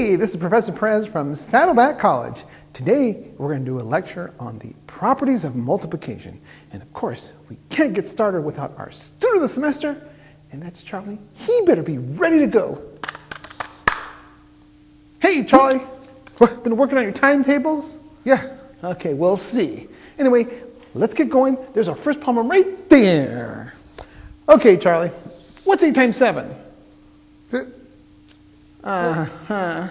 Hey, this is Professor Perez from Saddleback College. Today, we're going to do a lecture on the properties of multiplication. And of course, we can't get started without our student of the semester, and that's Charlie. He better be ready to go. Hey, Charlie, what, been working on your timetables? Yeah, okay, we'll see. Anyway, let's get going. There's our first problem right there. Okay, Charlie, what's 8 times 7? Uh-huh.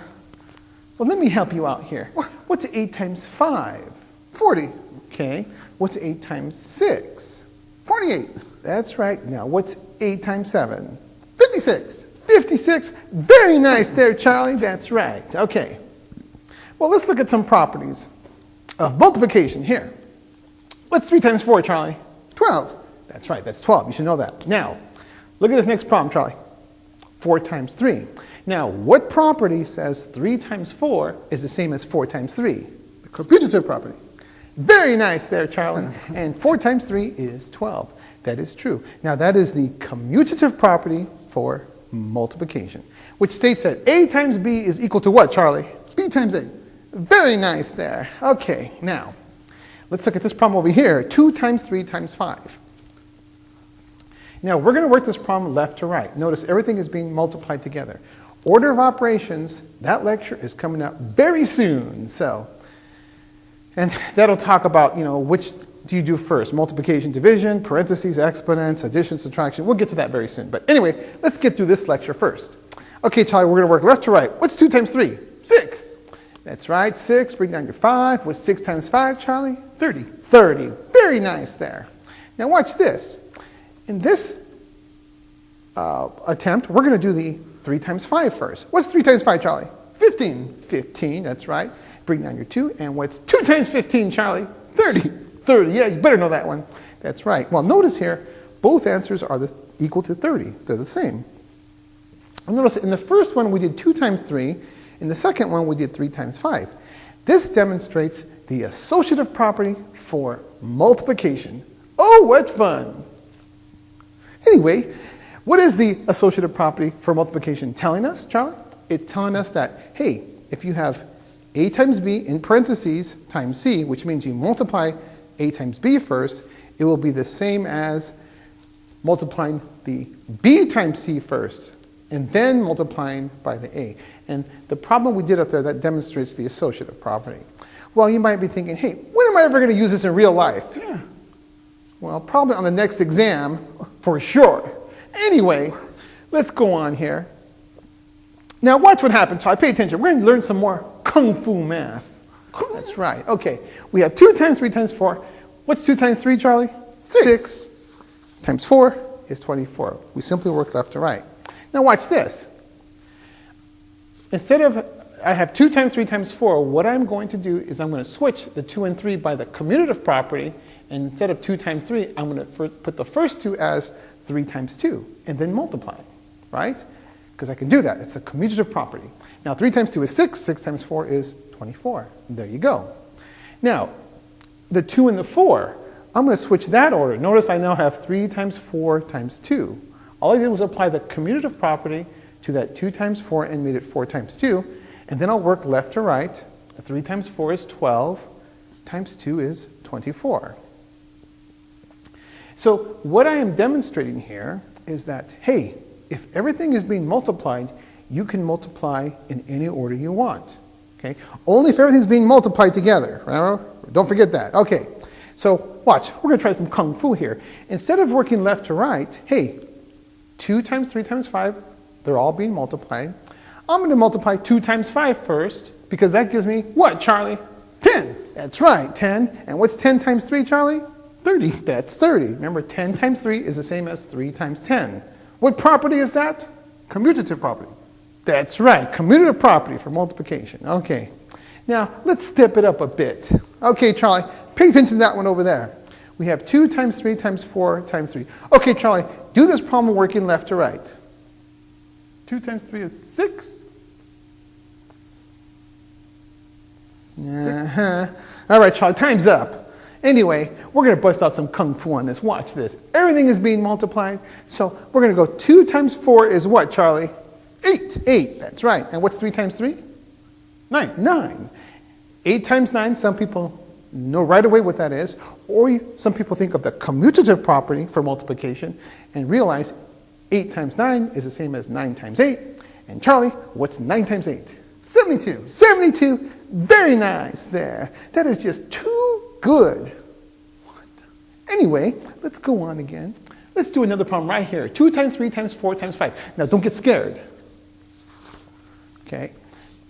Well, let me help you out here. What's 8 times 5? 40. Okay. What's 8 times 6? 48. That's right. Now, what's 8 times 7? 56. 56. Very nice there, Charlie. That's right. Okay. Well, let's look at some properties of multiplication here. What's 3 times 4, Charlie? 12. That's right. That's 12. You should know that. Now, look at this next problem, Charlie. 4 times 3. Now, what property says 3 times 4 is the same as 4 times 3? The commutative property. Very nice there, Charlie. and 4 times 3 is 12. That is true. Now, that is the commutative property for multiplication, which states that a times b is equal to what, Charlie? b times a. Very nice there. Okay, now, let's look at this problem over here. 2 times 3 times 5. Now, we're going to work this problem left to right. Notice everything is being multiplied together. Order of operations, that lecture is coming up very soon. So, and that'll talk about, you know, which do you do first? Multiplication, division, parentheses, exponents, addition, subtraction. We'll get to that very soon. But anyway, let's get through this lecture first. Okay, Charlie, we're going to work left to right. What's 2 times 3? 6. That's right, 6. Bring down your 5. What's 6 times 5, Charlie? 30. 30. Very nice there. Now watch this. In this uh, attempt, we're going to do the 3 times 5 first. What's 3 times 5, Charlie? 15. 15, that's right. Bring down your 2. And what's 2 times 15, Charlie? 30. 30, yeah, you better know that one. That's right. Well, notice here, both answers are the, equal to 30. They're the same. And notice in the first one, we did 2 times 3. In the second one, we did 3 times 5. This demonstrates the associative property for multiplication. Oh, what fun! Anyway, what is the associative property for multiplication telling us, Charlie? It's telling us that, hey, if you have a times b in parentheses times c, which means you multiply a times b first, it will be the same as multiplying the b times c first, and then multiplying by the a. And the problem we did up there, that demonstrates the associative property. Well, you might be thinking, hey, when am I ever going to use this in real life? Yeah. Well, probably on the next exam, for sure. Anyway, let's go on here. Now watch what happens. So I pay attention. We're going to learn some more kung fu math. That's right. Okay. We have 2 times 3 times 4. What's 2 times 3, Charlie? 6. 6 times 4 is 24. We simply work left to right. Now watch this. Instead of, I have 2 times 3 times 4, what I'm going to do is I'm going to switch the 2 and 3 by the commutative property. And instead of 2 times 3, I'm going to put the first 2 as 3 times 2, and then multiply, right? Because I can do that. It's a commutative property. Now, 3 times 2 is 6. 6 times 4 is 24. There you go. Now, the 2 and the 4, I'm going to switch that order. Notice I now have 3 times 4 times 2. All I did was apply the commutative property to that 2 times 4 and made it 4 times 2. And then I'll work left to right. 3 times 4 is 12, times 2 is 24. So what I am demonstrating here is that, hey, if everything is being multiplied, you can multiply in any order you want. Okay? Only if everything's being multiplied together. Don't forget that. Okay. So watch. We're going to try some kung fu here. Instead of working left to right, hey, 2 times 3 times 5, they're all being multiplied. I'm going to multiply 2 times 5 first, because that gives me what, Charlie? 10. That's right, 10. And what's 10 times 3, Charlie? 30. That's 30. Remember, 10 times 3 is the same as 3 times 10. What property is that? Commutative property. That's right, commutative property for multiplication. Okay. Now, let's step it up a bit. Okay, Charlie, pay attention to that one over there. We have 2 times 3 times 4 times 3. Okay, Charlie, do this problem working left to right. 2 times 3 is 6. Uh -huh. All right, Charlie, time's up. Anyway, we're going to bust out some kung fu on this. Watch this. Everything is being multiplied. So we're going to go 2 times 4 is what, Charlie? 8. 8, that's right. And what's 3 times 3? Nine. Nine. Eight times nine, some people know right away what that is, or you, some people think of the commutative property for multiplication and realize eight times nine is the same as nine times eight. And Charlie, what's nine times eight? 72. 72. Very nice there. That is just too good. What? Anyway, let's go on again. Let's do another problem right here. 2 times 3 times 4 times 5. Now, don't get scared. Okay?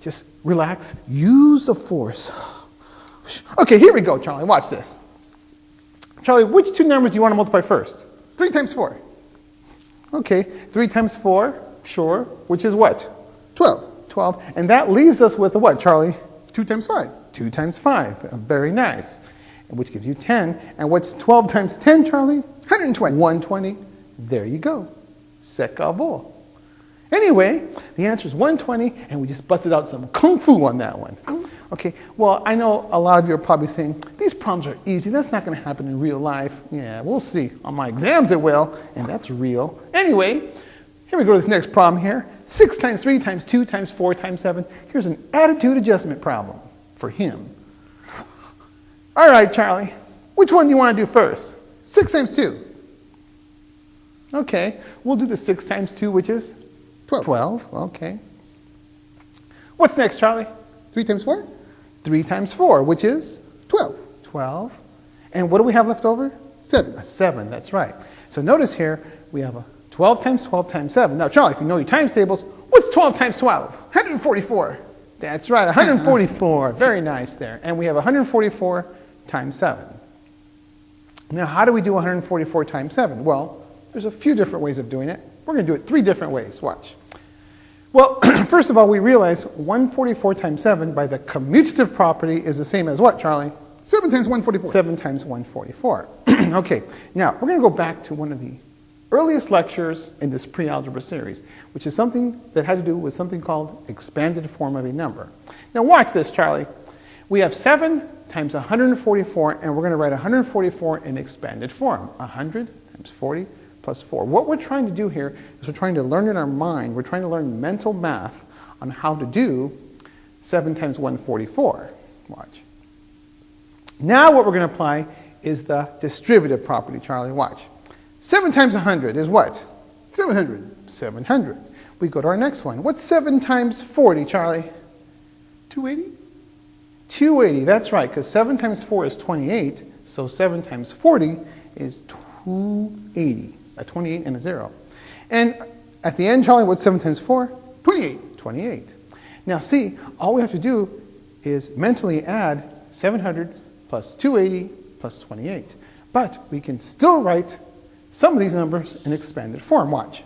Just relax. Use the force. Okay, here we go, Charlie. Watch this. Charlie, which two numbers do you want to multiply first? 3 times 4. Okay, 3 times 4, sure. Which is what? 12. 12. And that leaves us with a what, Charlie? 2 times 5. 2 times 5. Very nice. Which gives you 10. And what's 12 times 10, Charlie? 120. 120. There you go. Secavo. Anyway, the answer is 120, and we just busted out some kung fu on that one. Okay, well, I know a lot of you are probably saying, these problems are easy. That's not going to happen in real life. Yeah, we'll see. On my exams it will, and that's real. Anyway, here we go to this next problem here. 6 times 3 times 2 times 4 times 7. Here's an attitude adjustment problem for him. All right, Charlie, which one do you want to do first? 6 times 2. Okay, we'll do the 6 times 2, which is 12. 12. Okay. What's next, Charlie? 3 times 4. 3 times 4, which is 12. 12. And what do we have left over? 7. A 7, that's right. So notice here, we have a 12 times 12 times 7. Now, Charlie, if you know your times tables, what's 12 times 12? 144. That's right, 144. Very nice there. And we have 144 times 7. Now, how do we do 144 times 7? Well, there's a few different ways of doing it. We're going to do it three different ways. Watch. Well, first of all, we realize 144 times 7 by the commutative property is the same as what, Charlie? 7 times 144. 7 times 144. okay, now we're going to go back to one of the earliest lectures in this pre-algebra series, which is something that had to do with something called expanded form of a number. Now watch this, Charlie. We have 7 times 144, and we're going to write 144 in expanded form. 100 times 40 plus 4. What we're trying to do here is we're trying to learn in our mind, we're trying to learn mental math on how to do 7 times 144. Watch. Now what we're going to apply is the distributive property, Charlie. Watch. 7 times 100 is what? 700. 700. We go to our next one. What's 7 times 40, Charlie? 280. 280, that's right, because 7 times 4 is 28, so 7 times 40 is 280, a 28 and a 0. And at the end, Charlie, what's 7 times 4? 28. 28. Now see, all we have to do is mentally add 700 plus 280 plus 28. But we can still write some of these numbers in expanded form. Watch.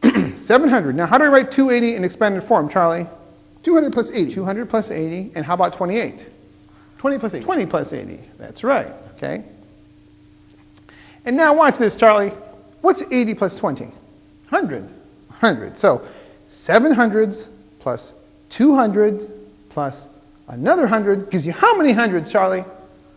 700. Now, how do I write 280 in expanded form, Charlie? 200 plus 80. 200 plus 80. And how about 28? 20 plus 80. 20 plus 80. That's right. Okay. And now watch this, Charlie. What's 80 plus 20? 100. 100. So 700s plus 200s plus another 100 gives you how many hundreds, Charlie?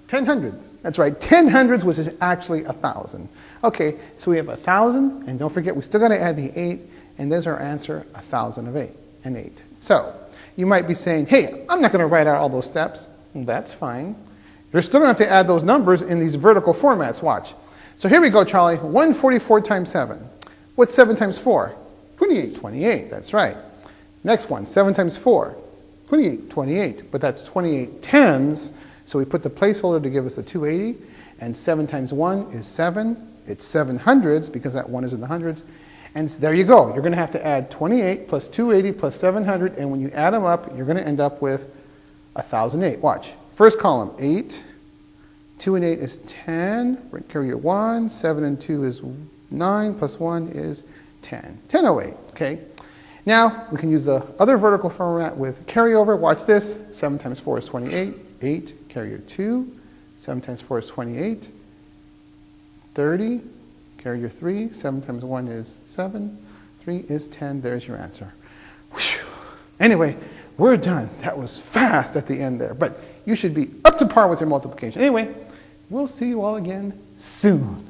10 hundreds. That's right, 10 hundreds, which is actually a 1,000. Okay, so we have a 1,000, and don't forget, we still got to add the 8, and there's our answer, a 1,000 of 8, and 8. So, you might be saying, hey, I'm not going to write out all those steps. That's fine. You're still going to have to add those numbers in these vertical formats, watch. So here we go, Charlie, 144 times 7. What's 7 times 4? 28. 28, that's right. Next one, 7 times 4? 28. 28, but that's 28 tens, so we put the placeholder to give us the 280, and 7 times 1 is 7. It's 7 hundreds, because that 1 is in the hundreds. And there you go. You're going to have to add 28 plus 280 plus 700, and when you add them up, you're going to end up with 1,008. Watch. First column, 8. 2 and 8 is 10. Carry your 1. 7 and 2 is 9, plus 1 is 10. 1008, okay? Now, we can use the other vertical format with carryover. Watch this. 7 times 4 is 28. 8, carrier 2. 7 times 4 is 28. 30, carrier 3. 7 times 1 is 7. 3 is 10. There's your answer. Whew. Anyway, we're done. That was fast at the end there. But you should be up to par with your multiplication. Anyway, we'll see you all again soon.